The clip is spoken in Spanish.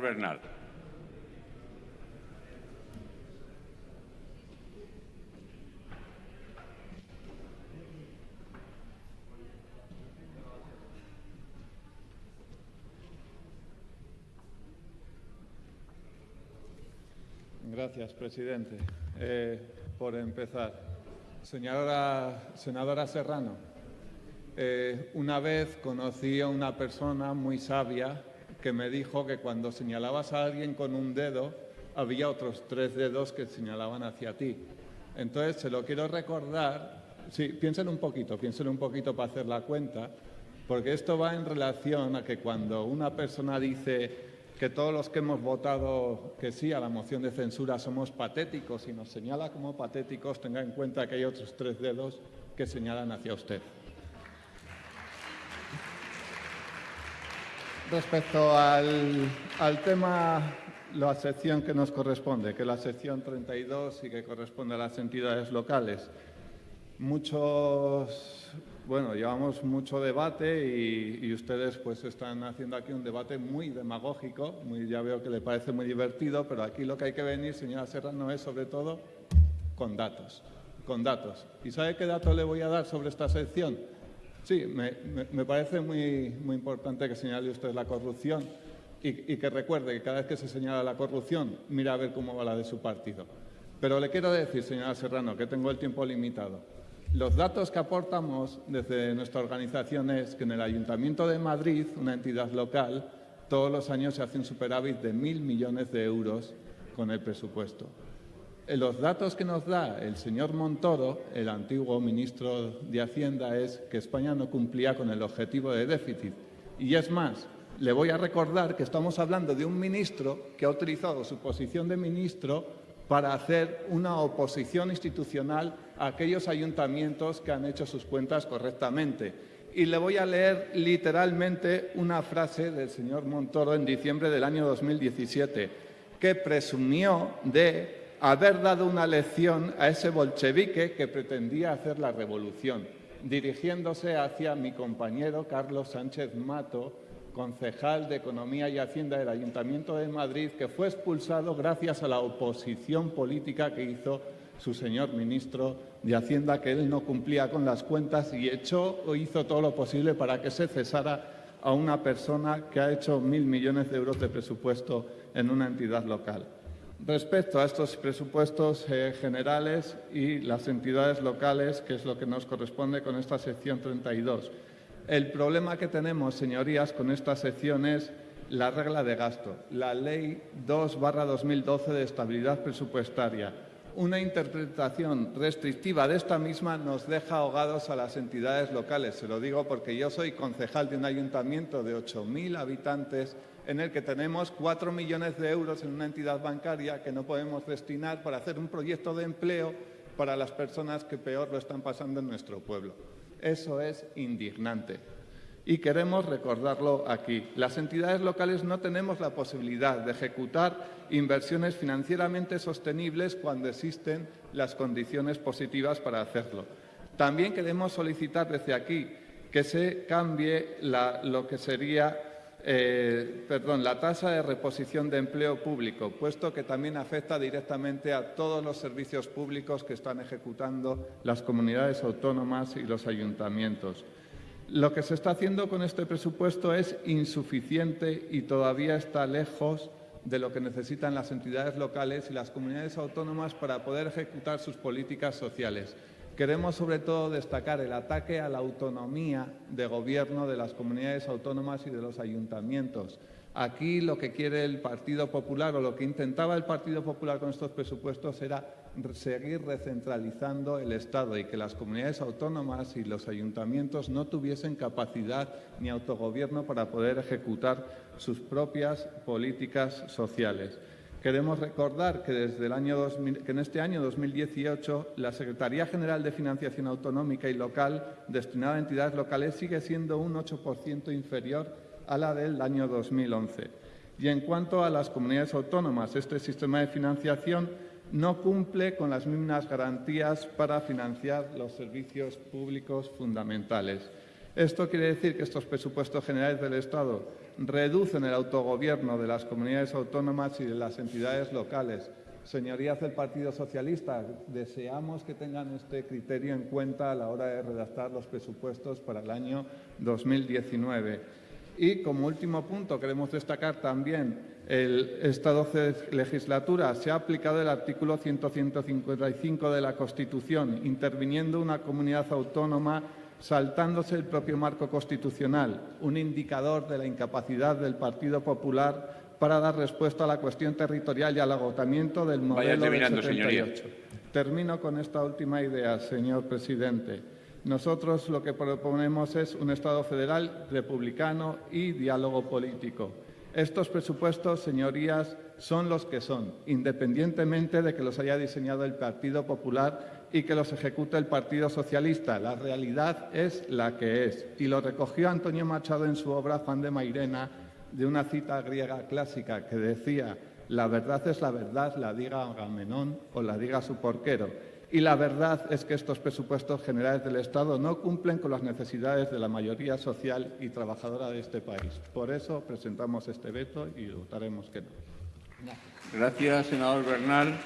Bernal. Gracias, presidente. Eh, por empezar, señora, senadora Serrano, eh, una vez conocí a una persona muy sabia que me dijo que cuando señalabas a alguien con un dedo, había otros tres dedos que señalaban hacia ti. Entonces, se lo quiero recordar, sí, piensen un poquito, piensen un poquito para hacer la cuenta, porque esto va en relación a que cuando una persona dice que todos los que hemos votado que sí a la moción de censura somos patéticos y nos señala como patéticos, tenga en cuenta que hay otros tres dedos que señalan hacia usted. Respecto al, al, tema, la sección que nos corresponde, que es la sección 32 y que corresponde a las entidades locales, muchos bueno, llevamos mucho debate y, ustedes pues están haciendo aquí un debate muy demagógico, muy, ya veo que le parece muy divertido, pero aquí lo que hay que venir, señora Serrano, es sobre todo con datos, con datos. ¿Y sabe qué dato le voy a dar sobre esta sección? Sí, me, parece muy, muy importante que señale usted la corrupción y, y que recuerde que cada vez que se señala la corrupción, mira a ver cómo va la de su partido. Pero le quiero decir, señora Serrano, que tengo el tiempo limitado. Los datos que aportamos desde nuestra organización es que en el Ayuntamiento de Madrid, una entidad local, todos los años se hace un superávit de mil millones de euros con el presupuesto. Eh, los datos que nos da el señor Montoro, el antiguo ministro de Hacienda, es que España no cumplía con el objetivo de déficit. Y es más, le voy a recordar que estamos hablando de un ministro que ha utilizado su posición de ministro para hacer una oposición institucional a aquellos ayuntamientos que han hecho sus cuentas correctamente. Y le voy a leer literalmente una frase del señor Montoro en diciembre del año 2017, que presumió de haber dado una lección a ese bolchevique que pretendía hacer la revolución, dirigiéndose hacia mi compañero Carlos Sánchez Mato, concejal de Economía y Hacienda del Ayuntamiento de Madrid, que fue expulsado gracias a la oposición política que hizo su señor ministro de Hacienda, que él no cumplía con las cuentas y echó o hizo todo lo posible para que se cesara a una persona que ha hecho mil millones de euros de presupuesto en una entidad local. Respecto a estos presupuestos eh, generales y las entidades locales, que es lo que nos corresponde con esta sección 32, el problema que tenemos, señorías, con esta sección es la regla de gasto, la Ley 2-2012 de estabilidad presupuestaria. Una interpretación restrictiva de esta misma nos deja ahogados a las entidades locales. Se lo digo porque yo soy concejal de un ayuntamiento de 8.000 habitantes en el que tenemos 4 millones de euros en una entidad bancaria que no podemos destinar para hacer un proyecto de empleo para las personas que peor lo están pasando en nuestro pueblo. Eso es indignante. Y queremos recordarlo aquí. Las entidades locales no tenemos la posibilidad de ejecutar inversiones financieramente sostenibles cuando existen las condiciones positivas para hacerlo. También queremos solicitar desde aquí que se cambie lo que sería eh, perdón, la tasa de reposición de empleo público, puesto que también afecta directamente a todos los servicios públicos que están ejecutando las comunidades autónomas y los ayuntamientos. Lo que se está haciendo con este presupuesto es insuficiente y todavía está lejos de lo que necesitan las entidades locales y las comunidades autónomas para poder ejecutar sus políticas sociales. Queremos sobre todo destacar el ataque a la autonomía de gobierno de las comunidades autónomas y de los ayuntamientos. Aquí lo que quiere el Partido Popular o lo que intentaba el Partido Popular con estos presupuestos era seguir recentralizando el Estado y que las comunidades autónomas y los ayuntamientos no tuviesen capacidad ni autogobierno para poder ejecutar sus propias políticas sociales. Queremos recordar que, desde el año que en este año 2018 la Secretaría General de Financiación Autonómica y Local destinada a entidades locales sigue siendo un 8% inferior a la del año 2011. Y en cuanto a las comunidades autónomas, este sistema de financiación no cumple con las mismas garantías para financiar los servicios públicos fundamentales. Esto quiere decir que estos presupuestos generales del Estado reducen el autogobierno de las comunidades autónomas y de las entidades locales. Señorías del Partido Socialista, deseamos que tengan este criterio en cuenta a la hora de redactar los presupuestos para el año 2019. Y como último punto queremos destacar también el, esta 12 legislatura se ha aplicado el artículo 155 de la Constitución, interviniendo una comunidad autónoma saltándose el propio marco constitucional, un indicador de la incapacidad del Partido Popular para dar respuesta a la cuestión territorial y al agotamiento del modelo del 78. Señoría. Termino con esta última idea, señor presidente. Nosotros lo que proponemos es un Estado federal republicano y diálogo político. Estos presupuestos, señorías, son los que son, independientemente de que los haya diseñado el Partido Popular y que los ejecute el Partido Socialista. La realidad es la que es. Y lo recogió Antonio Machado en su obra Juan de Mairena, de una cita griega clásica que decía la verdad es la verdad, la diga Agamenón o la diga su porquero. Y la verdad es que estos presupuestos generales del Estado no cumplen con las necesidades de la mayoría social y trabajadora de este país. Por eso presentamos este veto y votaremos que no. Gracias, senador Bernal.